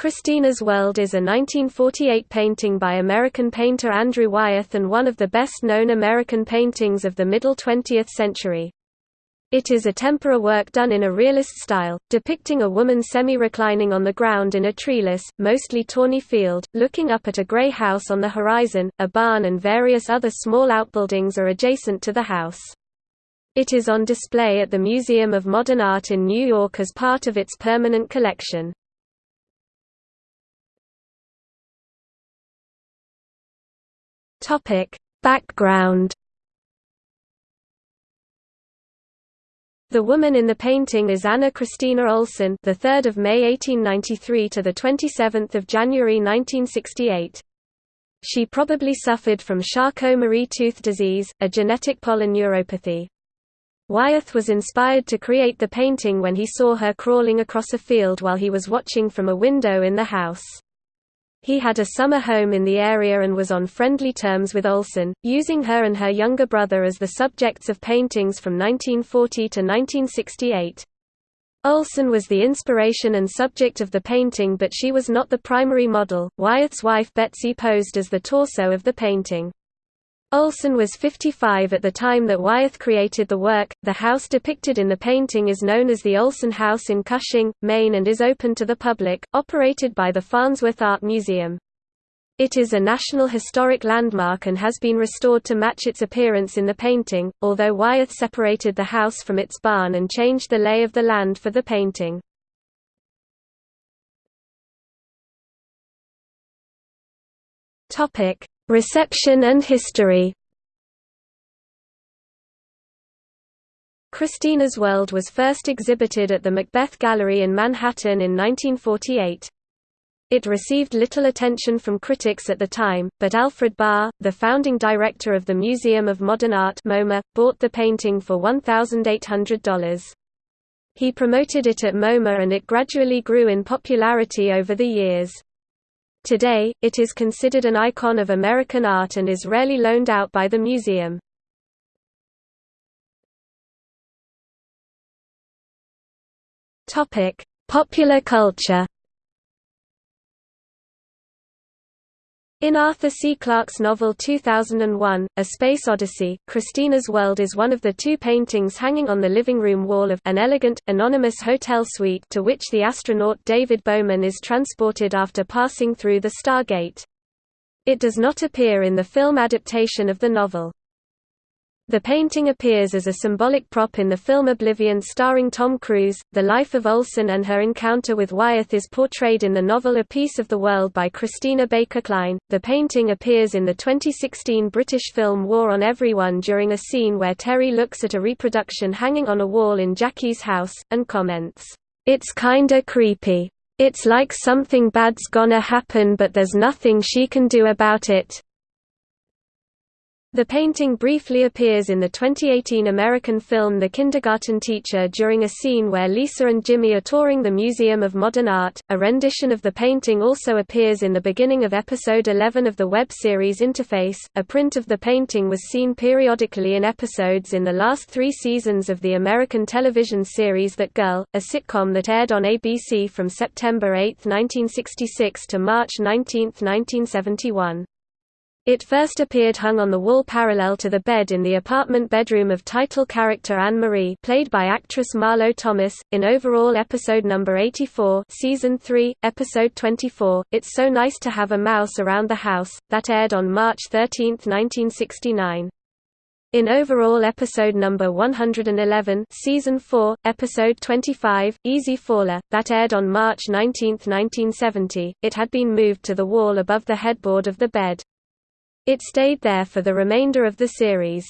Christina's World is a 1948 painting by American painter Andrew Wyeth and one of the best-known American paintings of the middle 20th century. It is a tempera work done in a realist style, depicting a woman semi-reclining on the ground in a treeless, mostly tawny field, looking up at a grey house on the horizon, a barn and various other small outbuildings are adjacent to the house. It is on display at the Museum of Modern Art in New York as part of its permanent collection. Topic: Background. The woman in the painting is Anna Christina Olson, the 3rd of May 1893 to the 27th of January 1968. She probably suffered from Charcot-Marie tooth disease, a genetic polyneuropathy. Wyeth was inspired to create the painting when he saw her crawling across a field while he was watching from a window in the house. He had a summer home in the area and was on friendly terms with Olson, using her and her younger brother as the subjects of paintings from 1940 to 1968. Olson was the inspiration and subject of the painting but she was not the primary model. Wyeth's wife Betsy posed as the torso of the painting. Olson was 55 at the time that Wyeth created the work. The house depicted in the painting is known as the Olson House in Cushing, Maine and is open to the public, operated by the Farnsworth Art Museum. It is a National Historic Landmark and has been restored to match its appearance in the painting, although Wyeth separated the house from its barn and changed the lay of the land for the painting. Reception and history Christina's World was first exhibited at the Macbeth Gallery in Manhattan in 1948. It received little attention from critics at the time, but Alfred Barr, the founding director of the Museum of Modern Art MoMA, bought the painting for $1,800. He promoted it at MoMA and it gradually grew in popularity over the years. Today, it is considered an icon of American art and is rarely loaned out by the museum. Popular culture In Arthur C. Clarke's novel 2001, A Space Odyssey, Christina's World is one of the two paintings hanging on the living room wall of an elegant, anonymous hotel suite to which the astronaut David Bowman is transported after passing through the Stargate. It does not appear in the film adaptation of the novel. The painting appears as a symbolic prop in the film Oblivion starring Tom Cruise. The life of Olson and her encounter with Wyeth is portrayed in the novel A Piece of the World by Christina Baker Kline. The painting appears in the 2016 British film War on Everyone during a scene where Terry looks at a reproduction hanging on a wall in Jackie's house, and comments, It's kinda creepy. It's like something bad's gonna happen but there's nothing she can do about it. The painting briefly appears in the 2018 American film The Kindergarten Teacher during a scene where Lisa and Jimmy are touring the Museum of Modern Art. A rendition of the painting also appears in the beginning of episode 11 of the web series Interface. A print of the painting was seen periodically in episodes in the last three seasons of the American television series That Girl, a sitcom that aired on ABC from September 8, 1966 to March 19, 1971. It first appeared hung on the wall parallel to the bed in the apartment bedroom of title character Anne-Marie played by actress Marlo Thomas, in overall episode number 84 season 3, episode 24, It's So Nice to Have a Mouse Around the House, that aired on March 13, 1969. In overall episode number 111 season 4, episode 25, Easy Faller, that aired on March 19, 1970, it had been moved to the wall above the headboard of the bed. It stayed there for the remainder of the series.